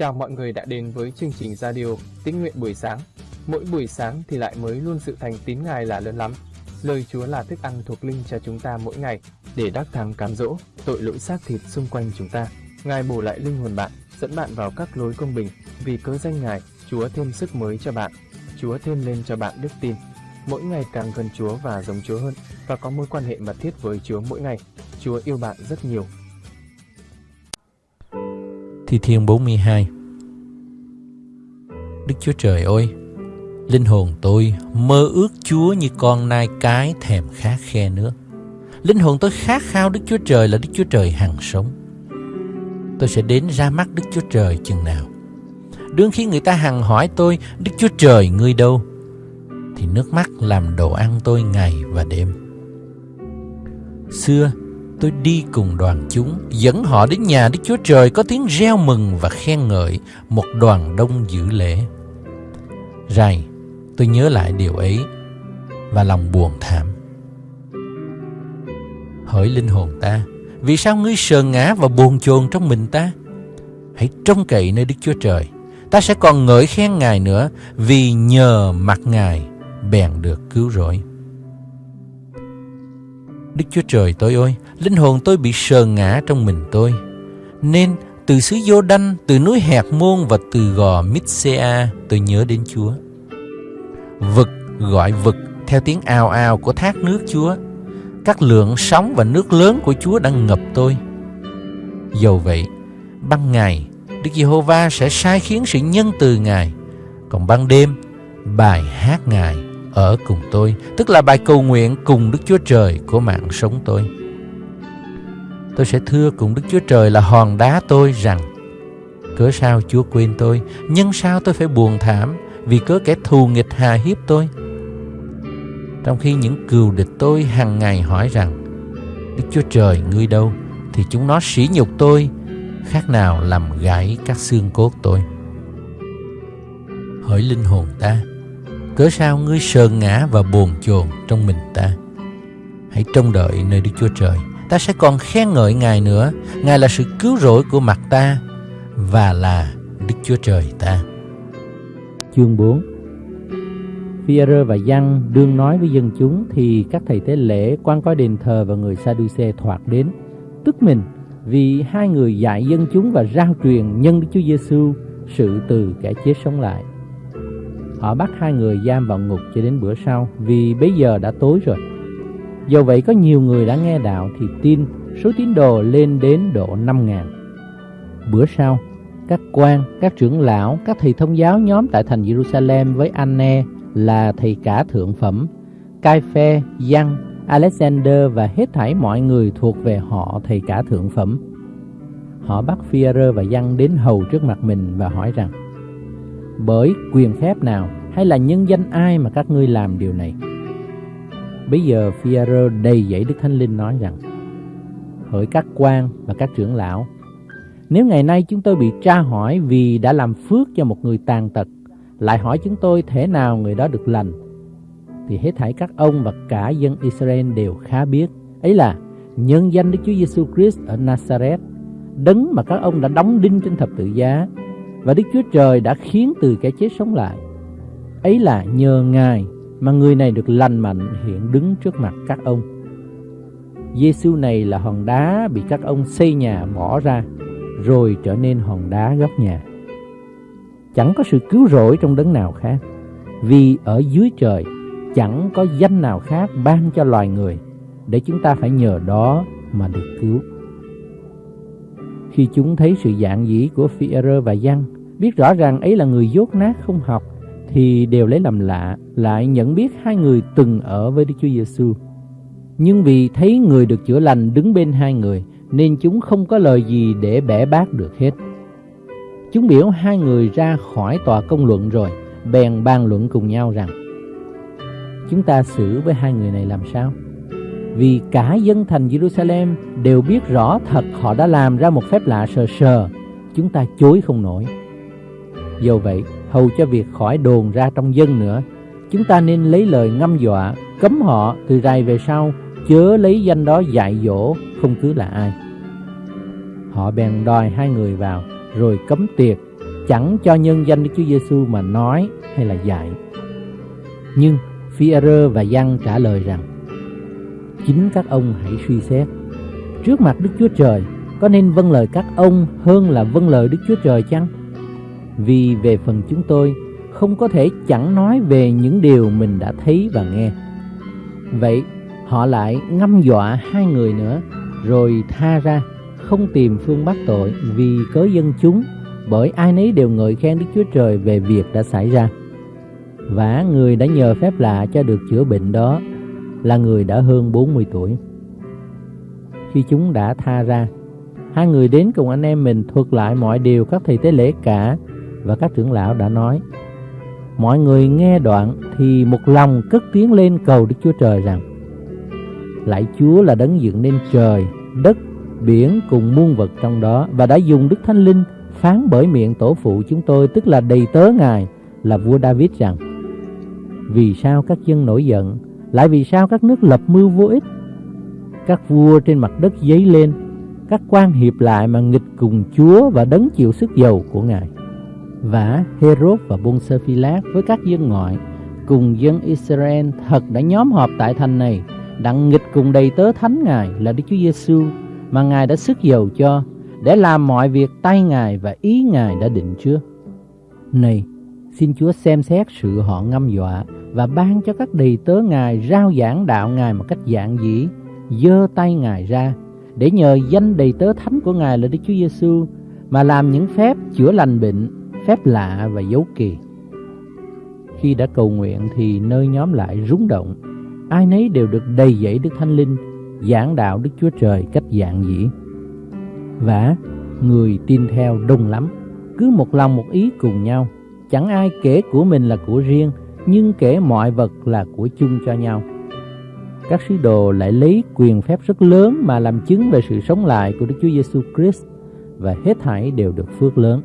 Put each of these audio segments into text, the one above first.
Chào mọi người đã đến với chương trình radio Tín nguyện buổi sáng. Mỗi buổi sáng thì lại mới luôn sự thành tín Ngài là lớn lắm. Lời Chúa là thức ăn thuộc linh cho chúng ta mỗi ngày để đắc thắng cám dỗ tội lỗi xác thịt xung quanh chúng ta. Ngài bổ lại linh hồn bạn, dẫn bạn vào các lối công bình. Vì cớ danh Ngài, Chúa thêm sức mới cho bạn. Chúa thêm lên cho bạn đức tin. Mỗi ngày càng gần Chúa và giống Chúa hơn và có mối quan hệ mật thiết với Chúa mỗi ngày. Chúa yêu bạn rất nhiều Thi Thiên 42 Đức Chúa Trời ơi, linh hồn tôi mơ ước Chúa như con nai cái thèm khát khe nước. Linh hồn tôi khát khao Đức Chúa Trời là Đức Chúa Trời hằng sống. Tôi sẽ đến ra mắt Đức Chúa Trời chừng nào. Đương khi người ta hằng hỏi tôi, Đức Chúa Trời ngươi đâu? Thì nước mắt làm đồ ăn tôi ngày và đêm. Xưa, tôi đi cùng đoàn chúng, dẫn họ đến nhà Đức Chúa Trời có tiếng reo mừng và khen ngợi một đoàn đông dự lễ. Rày, tôi nhớ lại điều ấy và lòng buồn thảm. Hỡi linh hồn ta, vì sao ngươi sờn ngã và buồn chồn trong mình ta? Hãy trông cậy nơi Đức Chúa Trời. Ta sẽ còn ngợi khen Ngài nữa vì nhờ mặt Ngài bèn được cứu rỗi. Đức Chúa Trời tôi ơi, linh hồn tôi bị sờn ngã trong mình tôi. Nên từ xứ Vô Đanh, từ núi Hẹt Môn và từ gò Mitsea, tôi nhớ đến Chúa. Vực gọi vực theo tiếng ao ao của thác nước Chúa. Các lượng sóng và nước lớn của Chúa đang ngập tôi. Dầu vậy, ban ngày, Đức Giê-hô-va sẽ sai khiến sự nhân từ Ngài. Còn ban đêm, bài hát Ngài ở cùng tôi, tức là bài cầu nguyện cùng Đức Chúa Trời của mạng sống tôi. Tôi sẽ thưa cùng Đức Chúa Trời là hòn đá tôi rằng Cớ sao Chúa quên tôi? Nhưng sao tôi phải buồn thảm Vì cớ kẻ thù nghịch hà hiếp tôi? Trong khi những cừu địch tôi hàng ngày hỏi rằng Đức Chúa Trời ngươi đâu? Thì chúng nó sỉ nhục tôi Khác nào làm gãy các xương cốt tôi. Hỡi linh hồn ta Cớ sao ngươi sờn ngã và buồn chồn trong mình ta? Hãy trông đợi nơi Đức Chúa Trời. Ta sẽ còn khen ngợi Ngài nữa. Ngài là sự cứu rỗi của mặt ta Và là Đức Chúa Trời ta. Chương 4 Phi-e-rơ và Giăng đương nói với dân chúng Thì các thầy tế lễ, quan coi đền thờ và người Sa-đu-xê thoạt đến Tức mình vì hai người dạy dân chúng và rao truyền nhân Đức Chúa Giêsu sự từ kẻ chết sống lại. Họ bắt hai người giam vào ngục cho đến bữa sau vì bây giờ đã tối rồi. Do vậy có nhiều người đã nghe đạo thì tin, số tín đồ lên đến độ 5 ngàn. Bữa sau, các quan, các trưởng lão, các thầy thông giáo nhóm tại thành Jerusalem với Anne là thầy cả thượng phẩm, Cai Phe, Giăng, Alexander và hết thảy mọi người thuộc về họ thầy cả thượng phẩm. Họ bắt Phi-e-rơ và Giăng đến hầu trước mặt mình và hỏi rằng bởi quyền phép nào hay là nhân danh ai mà các ngươi làm điều này? Bây giờ Phi-a-rơ đầy dẫy Đức Thánh Linh nói rằng, Hỡi các quan và các trưởng lão, Nếu ngày nay chúng tôi bị tra hỏi vì đã làm phước cho một người tàn tật, Lại hỏi chúng tôi thế nào người đó được lành, Thì hết thảy các ông và cả dân Israel đều khá biết Ấy là, nhân danh Đức Chúa Giêsu Christ ở Nazareth, Đấng mà các ông đã đóng đinh trên thập tự giá và Đức Chúa Trời đã khiến từ cái chết sống lại Ấy là nhờ Ngài mà người này được lành mạnh hiện đứng trước mặt các ông. Giêsu này là hòn đá bị các ông xây nhà bỏ ra, rồi trở nên hòn đá góc nhà. Chẳng có sự cứu rỗi trong đấng nào khác, vì ở dưới trời chẳng có danh nào khác ban cho loài người, để chúng ta phải nhờ đó mà được cứu. Khi chúng thấy sự dạng dĩ của Phi-e-rơ và Giăng, biết rõ rằng ấy là người dốt nát không học, thì đều lấy làm lạ, lại nhận biết hai người từng ở với Đức Chúa Giêsu. Nhưng vì thấy người được chữa lành đứng bên hai người, nên chúng không có lời gì để bẻ bác được hết. Chúng biểu hai người ra khỏi tòa công luận rồi, bèn bàn luận cùng nhau rằng Chúng ta xử với hai người này làm sao? Vì cả dân thành Jerusalem đều biết rõ thật họ đã làm ra một phép lạ sờ sờ, chúng ta chối không nổi. Do vậy, hầu cho việc khỏi đồn ra trong dân nữa, chúng ta nên lấy lời ngâm dọa, cấm họ từ rày về sau, chớ lấy danh đó dạy dỗ, không cứ là ai. Họ bèn đòi hai người vào, rồi cấm tiệc, chẳng cho nhân danh Đức Chúa Giêsu mà nói hay là dạy. Nhưng Phi-e-rơ và Giăng trả lời rằng Chính các ông hãy suy xét. Trước mặt Đức Chúa Trời, Có nên vâng lời các ông hơn là vâng lời Đức Chúa Trời chăng? Vì về phần chúng tôi, Không có thể chẳng nói về những điều mình đã thấy và nghe. Vậy, họ lại ngâm dọa hai người nữa, Rồi tha ra, Không tìm phương bắt tội Vì cớ dân chúng, Bởi ai nấy đều ngợi khen Đức Chúa Trời Về việc đã xảy ra. Và người đã nhờ phép lạ cho được chữa bệnh đó là người đã hơn 40 tuổi. Khi chúng đã tha ra, hai người đến cùng anh em mình thuật lại mọi điều các thầy tế lễ cả và các trưởng lão đã nói. Mọi người nghe đoạn thì một lòng cất tiếng lên cầu Đức Chúa Trời rằng Lạy Chúa là đấng dựng nên trời, đất, biển cùng muôn vật trong đó và đã dùng Đức Thánh Linh phán bởi miệng tổ phụ chúng tôi tức là đầy tớ Ngài là vua David rằng vì sao các dân nổi giận lại vì sao các nước lập mưu vô ích? Các vua trên mặt đất dấy lên, Các quan hiệp lại mà nghịch cùng Chúa Và đấng chịu sức dầu của Ngài. Và Herod và Bonservilas Với các dân ngoại Cùng dân Israel thật đã nhóm họp tại thành này Đặng nghịch cùng đầy tớ thánh Ngài Là Đức Chúa Giêsu Mà Ngài đã sức dầu cho Để làm mọi việc tay Ngài và ý Ngài đã định trước. Này xin Chúa xem xét sự họ ngâm dọa và ban cho các đầy tớ Ngài rao giảng đạo Ngài một cách dạng dĩ, giơ tay Ngài ra để nhờ danh đầy tớ thánh của Ngài là Đức Chúa Giêsu mà làm những phép chữa lành bệnh, phép lạ và dấu kỳ. Khi đã cầu nguyện thì nơi nhóm lại rúng động, ai nấy đều được đầy dẫy Đức Thánh Linh, giảng đạo Đức Chúa Trời cách dạng dĩ. Và người tin theo đông lắm, cứ một lòng một ý cùng nhau, chẳng ai kể của mình là của riêng, nhưng kể mọi vật là của chung cho nhau. Các sứ đồ lại lấy quyền phép rất lớn mà làm chứng về sự sống lại của Đức Chúa Giêsu Christ và hết thảy đều được phước lớn.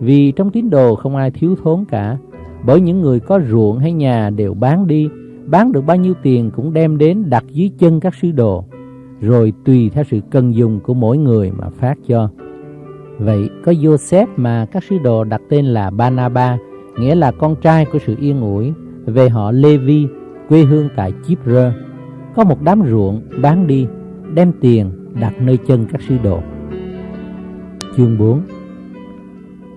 Vì trong tín đồ không ai thiếu thốn cả, bởi những người có ruộng hay nhà đều bán đi, bán được bao nhiêu tiền cũng đem đến đặt dưới chân các sứ đồ, rồi tùy theo sự cần dùng của mỗi người mà phát cho. Vậy có Joseph mà các sứ đồ đặt tên là Banaba, nghĩa là con trai của sự yên ủi, về họ Levi, quê hương tại Chipre. Có một đám ruộng bán đi, đem tiền đặt nơi chân các sứ đồ. Chương 4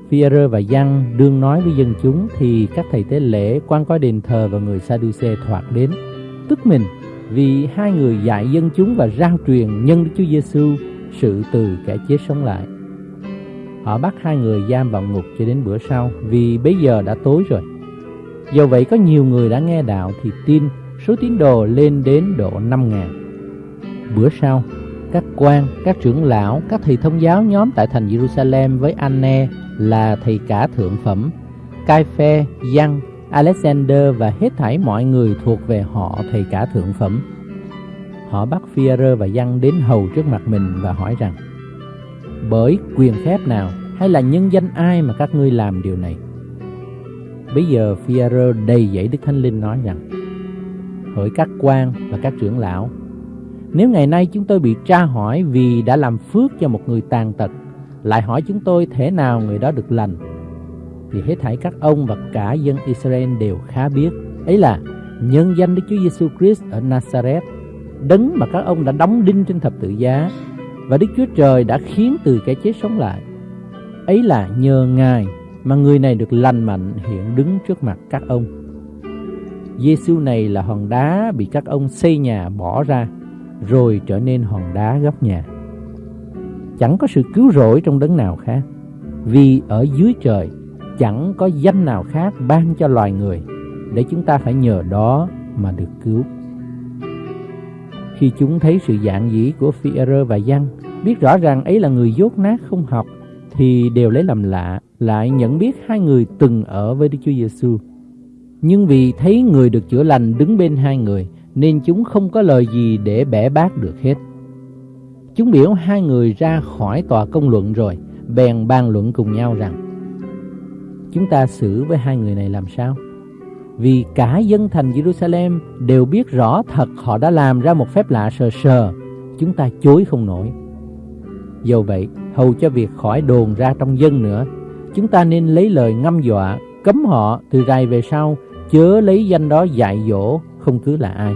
Phi-e-rơ và Giăng đương nói với dân chúng thì các thầy tế lễ, quan coi đền thờ và người Sa-đu-xê thoạt đến, tức mình vì hai người dạy dân chúng và rao truyền nhân Đức Chúa Giêsu sự từ kẻ chết sống lại. Họ bắt hai người giam vào ngục cho đến bữa sau vì bây giờ đã tối rồi. Do vậy có nhiều người đã nghe đạo thì tin số tín đồ lên đến độ 5 ngàn. Bữa sau, các quan, các trưởng lão, các thầy thông giáo nhóm tại thành Jerusalem với Anne là thầy cả thượng phẩm, Cai Phe, Giăng, Alexander và hết thảy mọi người thuộc về họ thầy cả thượng phẩm. Họ bắt Phi-a-rơ và Giăng đến hầu trước mặt mình và hỏi rằng bởi quyền phép nào hay là nhân danh ai mà các ngươi làm điều này? Bây giờ Phi-e-rơ đầy dẫy Đức Thánh Linh nói rằng, Hỡi các quan và các trưởng lão, Nếu ngày nay chúng tôi bị tra hỏi vì đã làm phước cho một người tàn tật, Lại hỏi chúng tôi thế nào người đó được lành, Thì hết thảy các ông và cả dân Israel đều khá biết Ấy là, nhân danh Đức Chúa Giêsu Christ ở Nazareth, Đấng mà các ông đã đóng đinh trên thập tự giá và Đức Chúa Trời đã khiến từ cái chết sống lại. Ấy là nhờ Ngài mà người này được lành mạnh hiện đứng trước mặt các ông. Giêsu này là hòn đá bị các ông xây nhà bỏ ra, rồi trở nên hòn đá góc nhà. Chẳng có sự cứu rỗi trong đấng nào khác, vì ở dưới trời chẳng có danh nào khác ban cho loài người để chúng ta phải nhờ đó mà được cứu. Khi chúng thấy sự dạng dĩ của phi-rơ và Giăng, biết rõ ràng ấy là người dốt nát không học, thì đều lấy làm lạ, lại nhận biết hai người từng ở với Đức Chúa Giêsu. Nhưng vì thấy người được chữa lành đứng bên hai người, nên chúng không có lời gì để bẻ bác được hết. Chúng biểu hai người ra khỏi tòa công luận rồi, bèn bàn luận cùng nhau rằng Chúng ta xử với hai người này làm sao? Vì cả dân thành Jerusalem đều biết rõ thật họ đã làm ra một phép lạ sờ sờ, chúng ta chối không nổi. Do vậy, hầu cho việc khỏi đồn ra trong dân nữa, chúng ta nên lấy lời ngâm dọa, cấm họ từ rày về sau, chớ lấy danh đó dạy dỗ, không cứ là ai.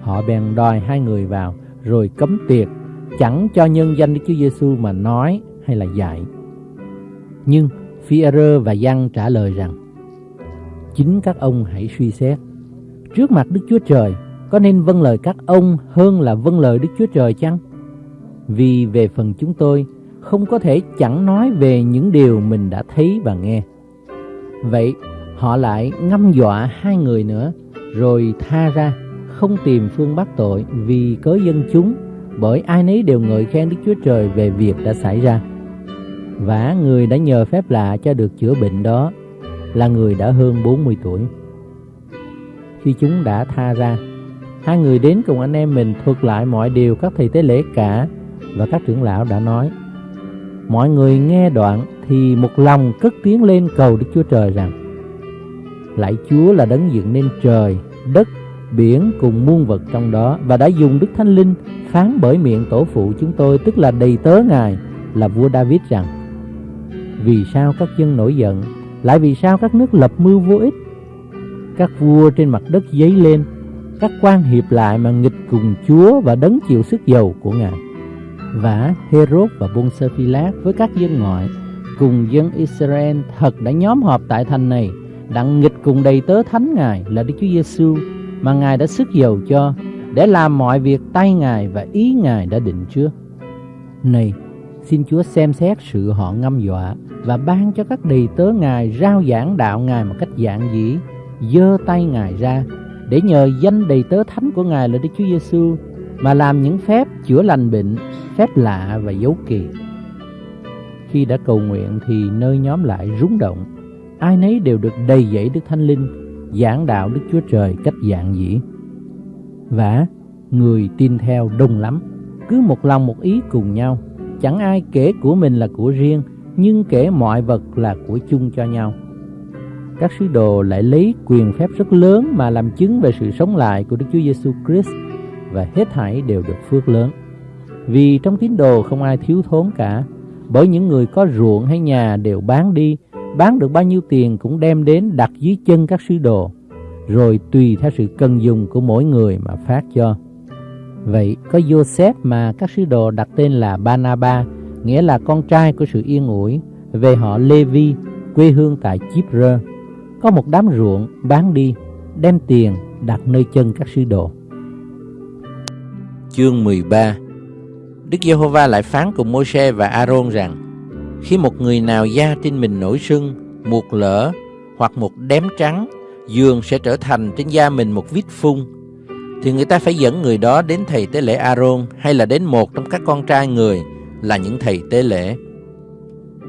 Họ bèn đòi hai người vào, rồi cấm tiệc, chẳng cho nhân danh Đức Chúa Giêsu mà nói hay là dạy. Nhưng phi và Giăng trả lời rằng, chính các ông hãy suy xét. Trước mặt Đức Chúa Trời, có nên vâng lời các ông hơn là vâng lời Đức Chúa Trời chăng? Vì về phần chúng tôi, không có thể chẳng nói về những điều mình đã thấy và nghe. Vậy họ lại ngâm dọa hai người nữa, rồi tha ra, không tìm phương bắt tội vì cớ dân chúng, bởi ai nấy đều ngợi khen Đức Chúa Trời về việc đã xảy ra. Và người đã nhờ phép lạ cho được chữa bệnh đó là người đã hơn 40 tuổi. Khi chúng đã tha ra, hai người đến cùng anh em mình thuật lại mọi điều các thầy tế lễ cả và các trưởng lão đã nói. Mọi người nghe đoạn thì một lòng cất tiếng lên cầu Đức Chúa Trời rằng Lạy Chúa là đấng dựng nên trời, đất, biển cùng muôn vật trong đó và đã dùng Đức Thánh Linh phán bởi miệng tổ phụ chúng tôi tức là đầy tớ Ngài là vua David rằng Vì sao các dân nổi giận lại vì sao các nước lập mưu vô ích? Các vua trên mặt đất dấy lên, Các quan hiệp lại mà nghịch cùng Chúa và đấng chịu sức dầu của Ngài. Và Herod và Bucphylas với các dân ngoại Cùng dân Israel thật đã nhóm họp tại thành này Đặng nghịch cùng đầy tớ thánh Ngài là Đức Chúa Giêsu Mà Ngài đã sức dầu cho Để làm mọi việc tay Ngài và ý Ngài đã định trước. Này, xin Chúa xem xét sự họ ngâm dọa và ban cho các đầy tớ Ngài rao giảng đạo Ngài một cách giản dĩ, dơ tay Ngài ra để nhờ danh đầy tớ thánh của Ngài là Đức Chúa Giêsu mà làm những phép chữa lành bệnh, phép lạ và dấu kỳ. Khi đã cầu nguyện thì nơi nhóm lại rúng động, ai nấy đều được đầy dẫy Đức Thánh Linh, giảng đạo Đức Chúa Trời cách giản dĩ. Và người tin theo đông lắm, cứ một lòng một ý cùng nhau, chẳng ai kể của mình là của riêng, nhưng kể mọi vật là của chung cho nhau. Các sứ đồ lại lấy quyền phép rất lớn mà làm chứng về sự sống lại của Đức Chúa Giêsu Christ và hết thảy đều được phước lớn. Vì trong tín đồ không ai thiếu thốn cả, bởi những người có ruộng hay nhà đều bán đi, bán được bao nhiêu tiền cũng đem đến đặt dưới chân các sứ đồ, rồi tùy theo sự cần dùng của mỗi người mà phát cho. Vậy có Joseph mà các sứ đồ đặt tên là Banaba, nghĩa là con trai của sự yên ủi, về họ Levi, quê hương tại Chipre. Có một đám ruộng bán đi, đem tiền đặt nơi chân các sứ đồ. Chương 13 Đức Giê-hô-va lại phán cùng Môi-se và A-rôn rằng Khi một người nào da trên mình nổi sưng, một lỡ hoặc một đếm trắng, dường sẽ trở thành trên da mình một vết phun thì người ta phải dẫn người đó đến thầy tế lễ A-rôn hay là đến một trong các con trai người là những thầy tế lễ.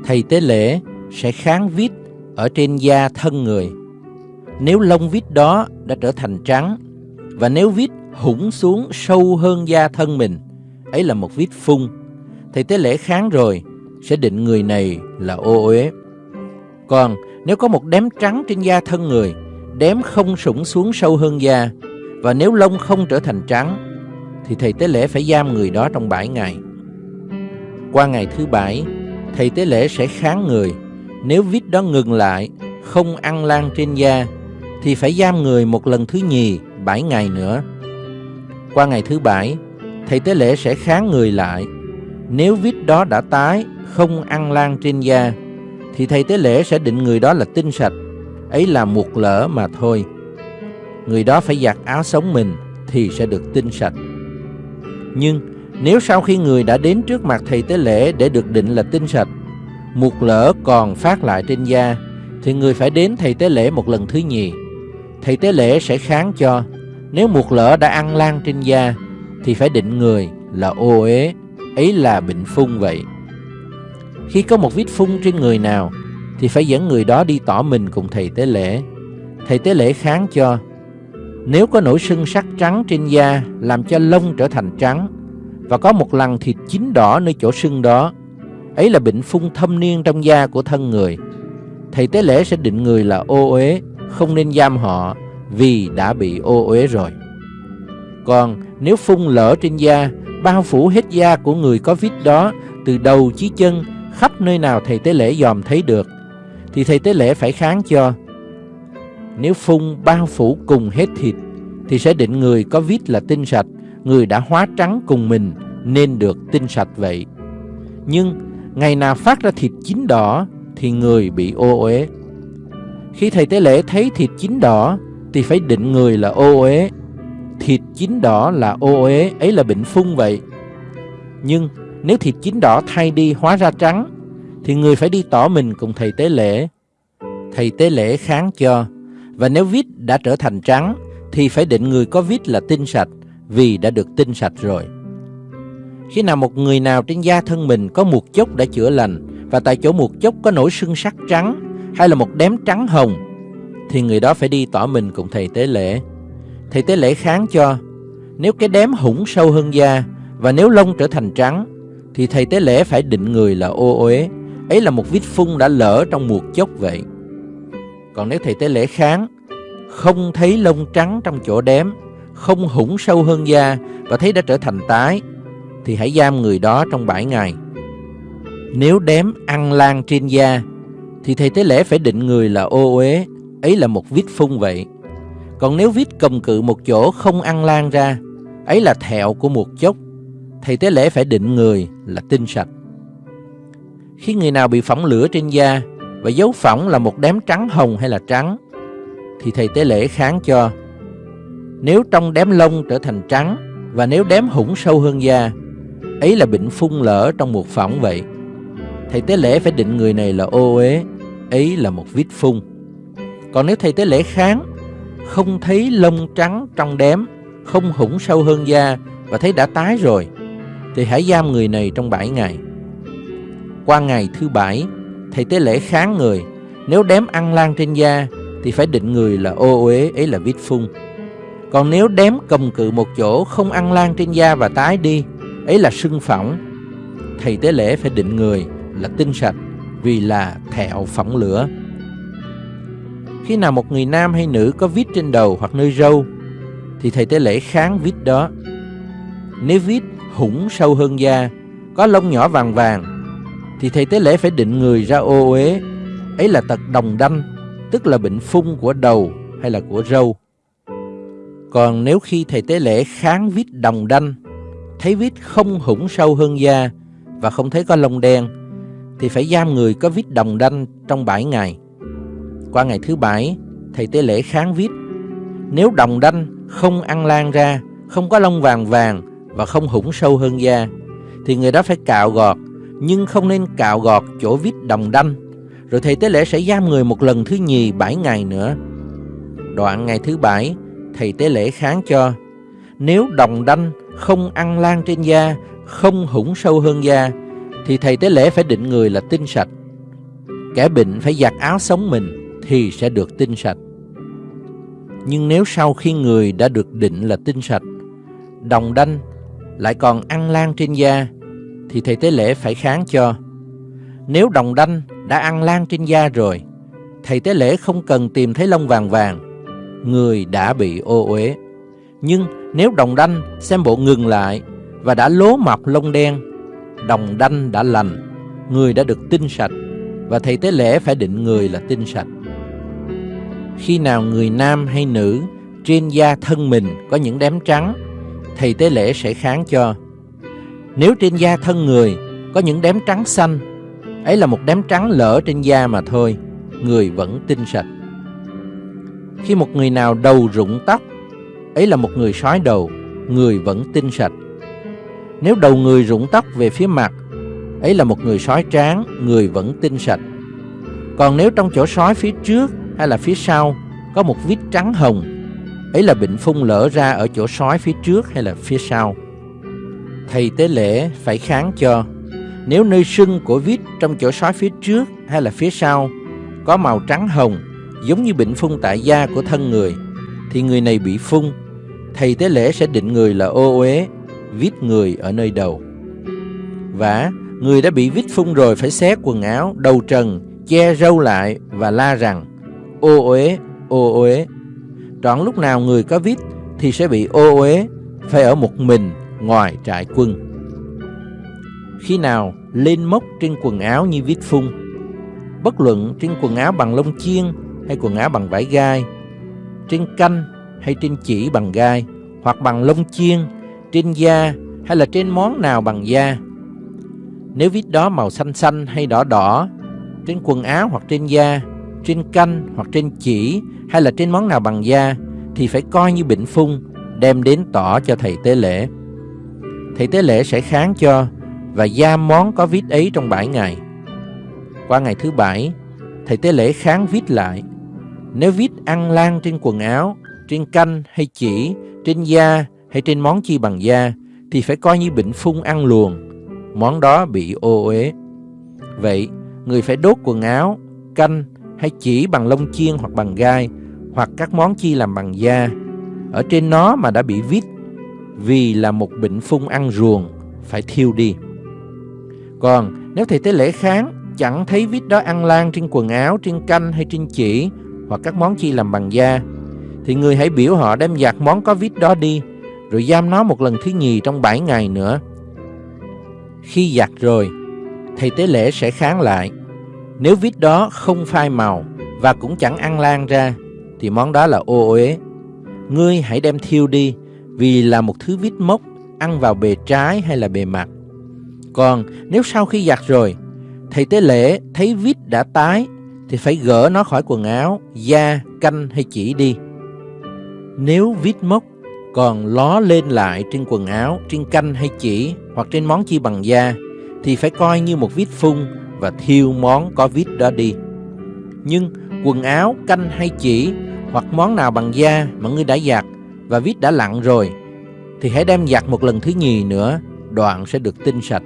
Thầy tế lễ sẽ kháng vít ở trên da thân người. Nếu lông vít đó đã trở thành trắng và nếu vít hủng xuống sâu hơn da thân mình, ấy là một vít phun. Thầy tế lễ kháng rồi sẽ định người này là ô uế. Còn nếu có một đếm trắng trên da thân người, đếm không sủng xuống sâu hơn da, và nếu lông không trở thành trắng Thì thầy tế lễ phải giam người đó trong bảy ngày qua ngày thứ bảy, Thầy tế lễ sẽ kháng người. Nếu vít đó ngừng lại, Không ăn lan trên da, Thì phải giam người một lần thứ nhì, bảy ngày nữa. Qua ngày thứ bảy, Thầy tế lễ sẽ kháng người lại. Nếu vít đó đã tái, Không ăn lan trên da, Thì thầy tế lễ sẽ định người đó là tinh sạch. Ấy là một lỡ mà thôi. Người đó phải giặt áo sống mình thì sẽ được tinh sạch. Nhưng nếu sau khi người đã đến trước mặt thầy tế lễ để được định là tinh sạch, một lỡ còn phát lại trên da, thì người phải đến thầy tế lễ một lần thứ nhì. Thầy tế lễ sẽ kháng cho, nếu một lỡ đã ăn lan trên da, thì phải định người là ô uế, ấy là bệnh phun vậy. Khi có một vết phun trên người nào, thì phải dẫn người đó đi tỏ mình cùng thầy tế lễ. Thầy tế lễ kháng cho, nếu có nổi sưng sắc trắng trên da làm cho lông trở thành trắng và có một lần thịt chín đỏ nơi chỗ sưng đó, ấy là bệnh phung thâm niên trong da của thân người. Thầy tế lễ sẽ định người là ô uế, không nên giam họ vì đã bị ô uế rồi. Còn nếu phung lỡ trên da, bao phủ hết da của người có vết đó từ đầu chí chân, khắp nơi nào thầy tế lễ dòm thấy được, thì thầy tế lễ phải kháng cho. Nếu phun bao phủ cùng hết thịt, thì sẽ định người có vít là tinh sạch, người đã hóa trắng cùng mình nên được tinh sạch vậy. Nhưng ngày nào phát ra thịt chín đỏ thì người bị ô uế. Khi thầy tế lễ thấy thịt chín đỏ thì phải định người là ô uế. Thịt chín đỏ là ô uế, ấy là bệnh phung vậy. Nhưng nếu thịt chín đỏ thay đi hóa ra trắng thì người phải đi tỏ mình cùng thầy tế lễ. Thầy tế lễ kháng cho và nếu vít đã trở thành trắng thì phải định người có vít là tinh sạch vì đã được tinh sạch rồi. Khi nào một người nào trên da thân mình có một chốc đã chữa lành và tại chỗ một chốc có nổi sưng sắc trắng hay là một đếm trắng hồng thì người đó phải đi tỏ mình cùng thầy tế lễ. Thầy tế lễ kháng cho nếu cái đếm hủng sâu hơn da và nếu lông trở thành trắng thì thầy tế lễ phải định người là ô uế. Ấy là một vết phun đã lỡ trong một chốc vậy. Còn nếu thầy tế lễ kháng không thấy lông trắng trong chỗ đếm, không hủng sâu hơn da và thấy đã trở thành tái thì hãy giam người đó trong 7 ngày. Nếu đếm ăn lan trên da thì thầy tế lễ phải định người là ô uế, ấy là một vết phun vậy. Còn nếu vết cầm cự một chỗ không ăn lan ra, ấy là thẹo của một chốc, thầy tế lễ phải định người là tinh sạch. Khi người nào bị phỏng lửa trên da và dấu phỏng là một đám trắng hồng hay là trắng, thì thầy tế lễ kháng cho. Nếu trong đám lông trở thành trắng và nếu đám hủng sâu hơn da, ấy là bệnh phun lỡ trong một phỏng vậy. Thầy tế lễ phải định người này là ô uế, ấy là một vít phun. Còn nếu thầy tế lễ kháng, không thấy lông trắng trong đám, không hủng sâu hơn da và thấy đã tái rồi, thì hãy giam người này trong 7 ngày. Qua ngày thứ bảy, thầy tế lễ kháng người, nếu đám ăn lan trên da thì phải định người là ô uế, ấy là vít phun. Còn nếu đếm cầm cự một chỗ không ăn lan trên da và tái đi, ấy là sưng phỏng. Thầy tế lễ phải định người là tinh sạch vì là thẹo phỏng lửa. Khi nào một người nam hay nữ có vít trên đầu hoặc nơi râu thì thầy tế lễ kháng vít đó. Nếu vít hủng sâu hơn da, có lông nhỏ vàng vàng thì thầy tế lễ phải định người ra ô uế, ấy là tật đồng đanh, tức là bệnh phun của đầu hay là của râu. Còn nếu khi thầy tế lễ kháng vít đồng đanh, thấy vít không hủng sâu hơn da và không thấy có lông đen, thì phải giam người có vít đồng đanh trong 7 ngày. Qua ngày thứ bảy, thầy tế lễ kháng vít. Nếu đồng đanh không ăn lan ra, không có lông vàng vàng và không hủng sâu hơn da, thì người đó phải cạo gọt, nhưng không nên cạo gọt chỗ vít đồng đanh. Rồi thầy tế lễ sẽ giam người một lần thứ nhì 7 ngày nữa. Đoạn ngày thứ bảy, thầy tế lễ kháng cho. Nếu đồng đanh không ăn lan trên da, không hủng sâu hơn da, thì thầy tế lễ phải định người là tinh sạch. Kẻ bệnh phải giặt áo sống mình thì sẽ được tinh sạch. Nhưng nếu sau khi người đã được định là tinh sạch, đồng đanh lại còn ăn lan trên da, thì thầy tế lễ phải kháng cho. Nếu đồng đanh đã ăn lan trên da rồi, thầy tế lễ không cần tìm thấy lông vàng vàng, người đã bị ô uế. Nhưng nếu đồng đanh xem bộ ngừng lại và đã lố mọc lông đen, đồng đanh đã lành, người đã được tinh sạch và thầy tế lễ phải định người là tinh sạch. Khi nào người nam hay nữ trên da thân mình có những đám trắng, thầy tế lễ sẽ kháng cho. Nếu trên da thân người có những đám trắng xanh, ấy là một đám trắng lỡ trên da mà thôi, người vẫn tinh sạch. Khi một người nào đầu rụng tóc, ấy là một người sói đầu, người vẫn tinh sạch. Nếu đầu người rụng tóc về phía mặt, ấy là một người sói tráng, người vẫn tinh sạch. Còn nếu trong chỗ sói phía trước hay là phía sau có một vết trắng hồng, ấy là bệnh phun lỡ ra ở chỗ sói phía trước hay là phía sau. Thầy tế lễ phải kháng cho. Nếu nơi sưng của vết trong chỗ sói phía trước hay là phía sau có màu trắng hồng, giống như bệnh phun tại da của thân người, thì người này bị phun. Thầy tế lễ sẽ định người là ô uế, vít người ở nơi đầu. Và người đã bị vít phun rồi phải xé quần áo, đầu trần, che râu lại và la rằng ô uế, ô uế. Trọn lúc nào người có vít thì sẽ bị ô uế, phải ở một mình ngoài trại quân. Khi nào lên mốc trên quần áo như vít phung. Bất luận trên quần áo bằng lông chiên hay quần áo bằng vải gai, trên canh hay trên chỉ bằng gai, hoặc bằng lông chiên, trên da hay là trên món nào bằng da. Nếu vít đó màu xanh xanh hay đỏ đỏ, trên quần áo hoặc trên da, trên canh hoặc trên chỉ hay là trên món nào bằng da, thì phải coi như bệnh phung, đem đến tỏ cho thầy tế lễ. Thầy tế lễ sẽ kháng cho và da món có vít ấy trong bảy ngày. Qua ngày thứ bảy, thầy tế lễ kháng vít lại. Nếu vít ăn lan trên quần áo, trên canh hay chỉ, trên da hay trên món chi bằng da, thì phải coi như bệnh phung ăn luồn, món đó bị ô uế. Vậy, người phải đốt quần áo, canh hay chỉ bằng lông chiên hoặc bằng gai, hoặc các món chi làm bằng da. Ở trên nó mà đã bị vít vì là một bệnh phung ăn ruồng, phải thiêu đi. Còn nếu thầy tế lễ kháng chẳng thấy vít đó ăn lan trên quần áo, trên canh hay trên chỉ hoặc các món chi làm bằng da, thì người hãy biểu họ đem giặt món có vít đó đi, rồi giam nó một lần thứ nhì trong 7 ngày nữa. Khi giặt rồi, thầy tế lễ sẽ kháng lại. Nếu vít đó không phai màu và cũng chẳng ăn lan ra, thì món đó là ô uế. Ngươi hãy đem thiêu đi, vì là một thứ vít mốc ăn vào bề trái hay là bề mặt. Còn nếu sau khi giặt rồi, thầy tế lễ thấy vít đã tái thì phải gỡ nó khỏi quần áo, da, canh hay chỉ đi. Nếu vít mốc còn ló lên lại trên quần áo, trên canh hay chỉ hoặc trên món chi bằng da thì phải coi như một vít phun và thiêu món có vít đó đi. Nhưng quần áo, canh hay chỉ hoặc món nào bằng da mà ngươi đã giặt và vít đã lặn rồi thì hãy đem giặt một lần thứ nhì nữa, đoạn sẽ được tinh sạch.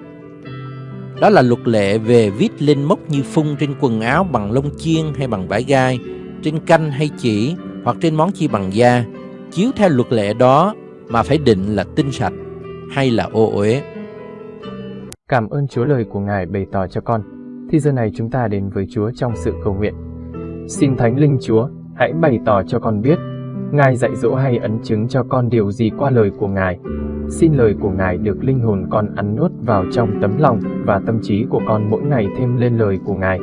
Đó là luật lệ về viết lên mốc như phun trên quần áo bằng lông chiên hay bằng vải gai, trên canh hay chỉ hoặc trên món chi bằng da, chiếu theo luật lệ đó mà phải định là tinh sạch hay là ô uế. Cảm ơn Chúa lời của Ngài bày tỏ cho con. Thì giờ này chúng ta đến với Chúa trong sự cầu nguyện. Xin Thánh Linh Chúa, hãy bày tỏ cho con biết, Ngài dạy dỗ hay ấn chứng cho con điều gì qua lời của Ngài. Xin lời của Ngài được linh hồn con ăn nuốt vào trong tấm lòng và tâm trí của con mỗi ngày thêm lên lời của Ngài,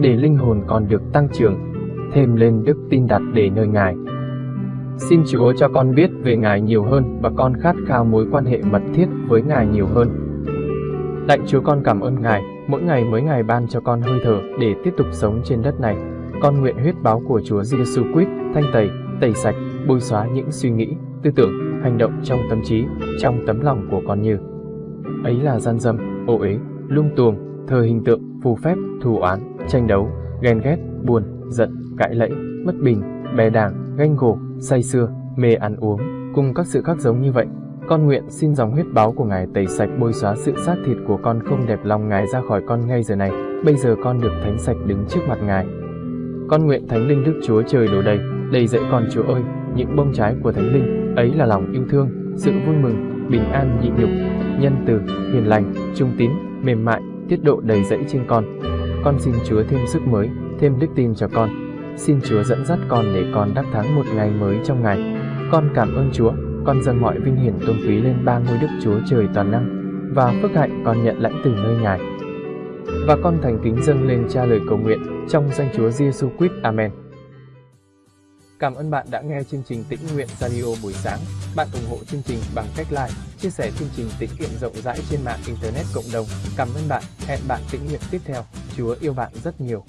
để linh hồn con được tăng trưởng, thêm lên đức tin đặt để nơi Ngài. Xin Chúa cho con biết về Ngài nhiều hơn và con khát khao mối quan hệ mật thiết với Ngài nhiều hơn. Lạy Chúa con cảm ơn Ngài, mỗi ngày mới Ngài ban cho con hơi thở để tiếp tục sống trên đất này. Con nguyện huyết báo của Chúa Giêsu Christ thanh tẩy, tẩy sạch, bôi xóa những suy nghĩ, tư tưởng, hành động trong tâm trí, trong tấm lòng của con như ấy là gian dâm, ô uế, lung tuồng, thờ hình tượng, phù phép, thù oán, tranh đấu, ghen ghét, buồn, giận, cãi lẫy, bất bình, bè đảng, ganh gổ, say xưa, mê ăn uống, cùng các sự khác giống như vậy. Con nguyện xin dòng huyết báo của Ngài tẩy sạch bôi xóa sự xác thịt của con không đẹp lòng Ngài ra khỏi con ngay giờ này. Bây giờ con được thánh sạch đứng trước mặt Ngài. Con nguyện Thánh Linh Đức Chúa Trời đổ đầy, đầy dậy con Chúa ơi, những bông trái của Thánh Linh, ấy là lòng yêu thương, sự vui mừng, bình an nhịn nhục, nhân từ, hiền lành, trung tín, mềm mại, tiết độ đầy dẫy trên con. Con xin Chúa thêm sức mới, thêm đức tin cho con. Xin Chúa dẫn dắt con để con đắc thắng một ngày mới trong ngày. Con cảm ơn Chúa, con dâng mọi vinh hiển tôn quý lên ba ngôi Đức Chúa Trời toàn năng và phước hạnh con nhận lãnh từ nơi Ngài. Và con thành kính dâng lên cha lời cầu nguyện trong danh Chúa Giêsu Christ. Amen. Cảm ơn bạn đã nghe chương trình Tĩnh Nguyện Radio buổi sáng. Bạn ủng hộ chương trình bằng cách like, chia sẻ chương trình tĩnh nguyện rộng rãi trên mạng Internet cộng đồng. Cảm ơn bạn. Hẹn bạn tĩnh nguyện tiếp theo. Chúa yêu bạn rất nhiều.